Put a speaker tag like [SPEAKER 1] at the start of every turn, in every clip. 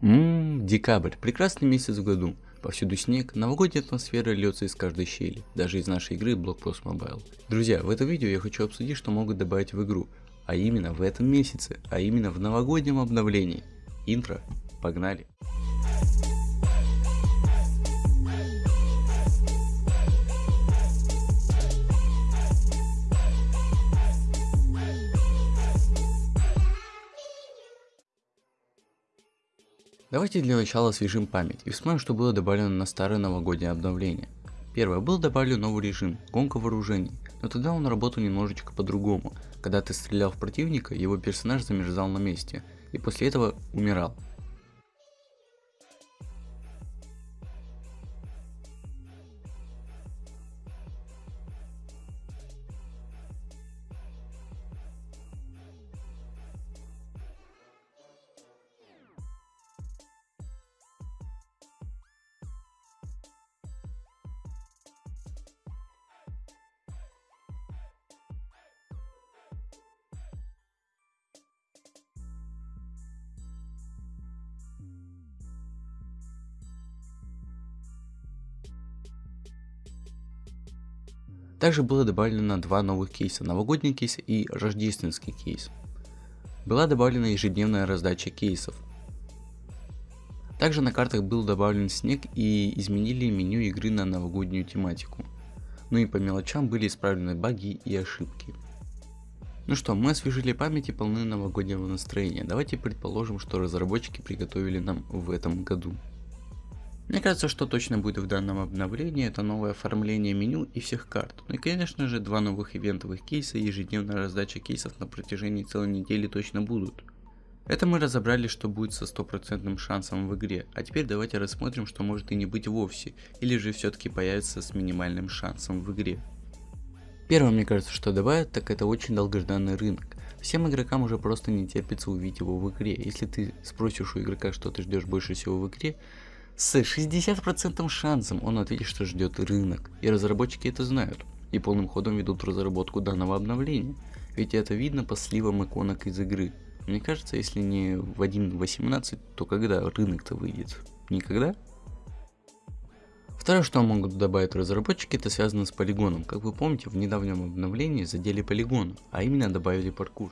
[SPEAKER 1] Ммм, декабрь, прекрасный месяц в году. Повсюду снег, новогодняя атмосфера льется из каждой щели, даже из нашей игры Blockpost Mobile. Друзья, в этом видео я хочу обсудить, что могут добавить в игру, а именно в этом месяце, а именно в новогоднем обновлении. Интро, погнали! Давайте для начала освежим память и вспомним, что было добавлено на старое новогоднее обновление. Первое, был добавлен новый режим, гонка вооружений, но тогда он работал немножечко по-другому. Когда ты стрелял в противника, его персонаж замерзал на месте, и после этого умирал. Также было добавлено два новых кейса, новогодний кейс и рождественский кейс. Была добавлена ежедневная раздача кейсов. Также на картах был добавлен снег и изменили меню игры на новогоднюю тематику. Ну и по мелочам были исправлены баги и ошибки. Ну что, мы освежили память и полны новогоднего настроения. Давайте предположим, что разработчики приготовили нам в этом году. Мне кажется, что точно будет в данном обновлении, это новое оформление меню и всех карт. Ну и конечно же два новых ивентовых кейса и ежедневная раздача кейсов на протяжении целой недели точно будут. Это мы разобрали, что будет со стопроцентным шансом в игре, а теперь давайте рассмотрим, что может и не быть вовсе, или же все-таки появится с минимальным шансом в игре. Первое, мне кажется, что добавят, так это очень долгожданный рынок. Всем игрокам уже просто не терпится увидеть его в игре. Если ты спросишь у игрока, что ты ждешь больше всего в игре, с 60% шансом он ответит, что ждет рынок. И разработчики это знают. И полным ходом ведут разработку данного обновления. Ведь это видно по сливам иконок из игры. Мне кажется, если не в 1.18, то когда рынок-то выйдет? Никогда? Второе, что могут добавить разработчики, это связано с полигоном. Как вы помните, в недавнем обновлении задели полигон, а именно добавили паркур.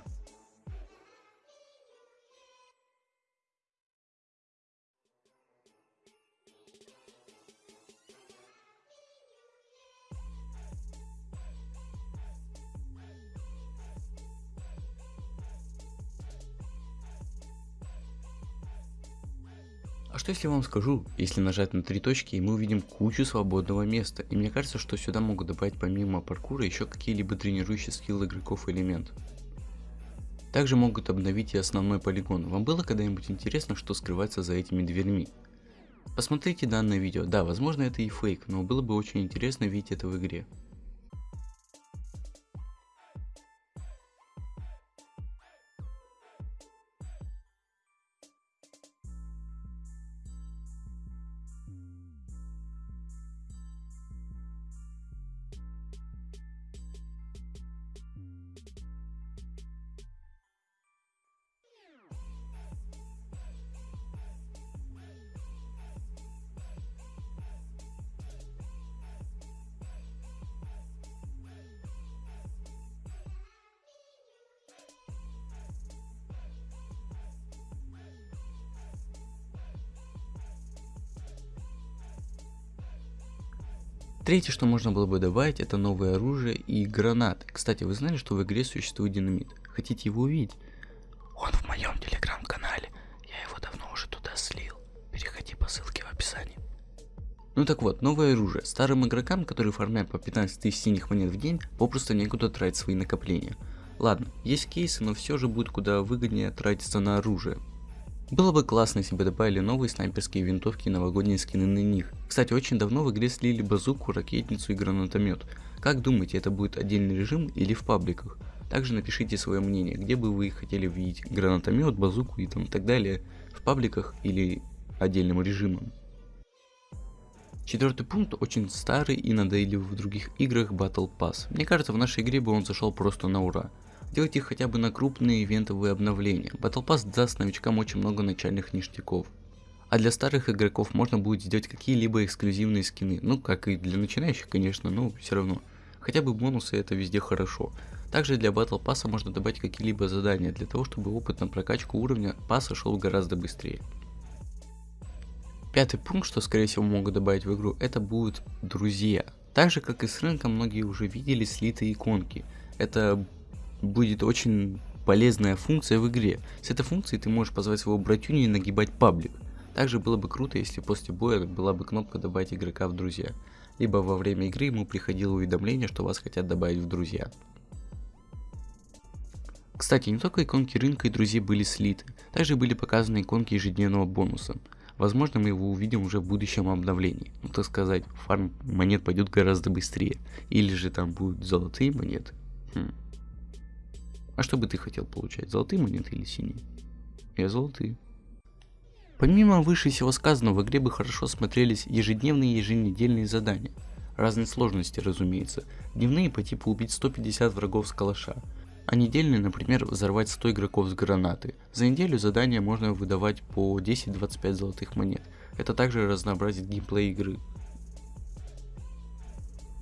[SPEAKER 1] А что если вам скажу, если нажать на три точки и мы увидим кучу свободного места, и мне кажется, что сюда могут добавить помимо паркура еще какие-либо тренирующие скиллы игроков элемент. Также могут обновить и основной полигон. Вам было когда-нибудь интересно, что скрывается за этими дверьми? Посмотрите данное видео. Да, возможно это и фейк, но было бы очень интересно видеть это в игре. Третье, что можно было бы добавить, это новое оружие и гранаты. Кстати, вы знали, что в игре существует динамит? Хотите его увидеть? Он в моем телеграм-канале. Я его давно уже туда слил. Переходи по ссылке в описании. Ну так вот, новое оружие. Старым игрокам, которые фармят по 15 тысяч синих монет в день, попросту некуда тратить свои накопления. Ладно, есть кейсы, но все же будет куда выгоднее тратиться на оружие. Было бы классно, если бы добавили новые снайперские винтовки и новогодние скины на них. Кстати, очень давно в игре слили базуку, ракетницу и гранатомет. Как думаете, это будет отдельный режим или в пабликах? Также напишите свое мнение, где бы вы хотели видеть гранатомет, базуку и там так далее, в пабликах или отдельным режимом. Четвертый пункт очень старый и надоедливый в других играх Battle Pass. Мне кажется, в нашей игре бы он зашел просто на ура. Делайте хотя бы на крупные ивентовые обновления. Battle Pass даст новичкам очень много начальных ништяков. А для старых игроков можно будет сделать какие-либо эксклюзивные скины. Ну, как и для начинающих, конечно, но все равно. Хотя бы бонусы это везде хорошо. Также для Battle Pass можно добавить какие-либо задания, для того, чтобы опыт на прокачку уровня пасса шел гораздо быстрее. Пятый пункт, что скорее всего могут добавить в игру, это будут друзья. Так же как и с рынком, многие уже видели слитые иконки. Это будет очень полезная функция в игре. С этой функцией ты можешь позвать своего братюню и нагибать паблик. Также было бы круто, если после боя была бы кнопка добавить игрока в друзья. Либо во время игры ему приходило уведомление, что вас хотят добавить в друзья. Кстати, не только иконки рынка и друзей были слиты, также были показаны иконки ежедневного бонуса. Возможно, мы его увидим уже в будущем обновлении. Ну, так сказать, фарм монет пойдет гораздо быстрее. Или же там будут золотые монеты. Хм. А что бы ты хотел получать, золотые монеты или синие? Я золотые. Помимо выше всего сказанного, в игре бы хорошо смотрелись ежедневные и еженедельные задания. Разной сложности, разумеется. Дневные по типу убить 150 врагов с калаша, а недельный, например, взорвать 100 игроков с гранаты. За неделю задания можно выдавать по 10-25 золотых монет. Это также разнообразит геймплей игры.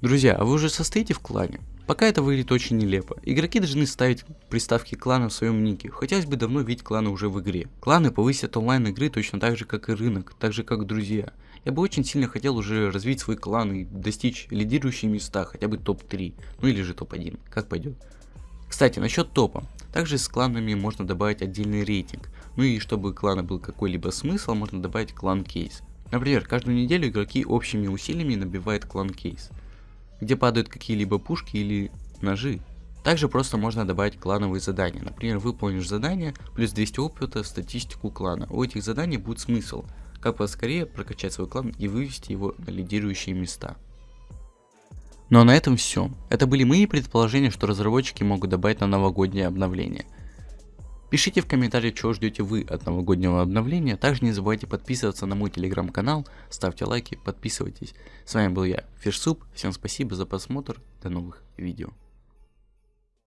[SPEAKER 1] Друзья, а вы уже состоите в клане? Пока это выглядит очень нелепо. Игроки должны ставить приставки клана в своем нике. Хотелось бы давно видеть кланы уже в игре. Кланы повысят онлайн игры точно так же, как и рынок, так же, как друзья. Я бы очень сильно хотел уже развить свой клан и достичь лидирующие места, хотя бы топ-3, ну или же топ-1, как пойдет. Кстати, насчет топа. Также с кланами можно добавить отдельный рейтинг. Ну и чтобы клана был какой-либо смысл, можно добавить клан кейс. Например, каждую неделю игроки общими усилиями набивают клан кейс, где падают какие-либо пушки или ножи. Также просто можно добавить клановые задания. Например, выполнишь задание, плюс 200 опыта статистику клана. У этих заданий будет смысл, как поскорее прокачать свой клан и вывести его на лидирующие места. Ну а на этом все. Это были мои предположения, что разработчики могут добавить на новогоднее обновление. Пишите в комментариях, чего ждете вы от новогоднего обновления. Также не забывайте подписываться на мой телеграм-канал, ставьте лайки, подписывайтесь. С вами был я, Фишсуп. Всем спасибо за просмотр. До новых видео.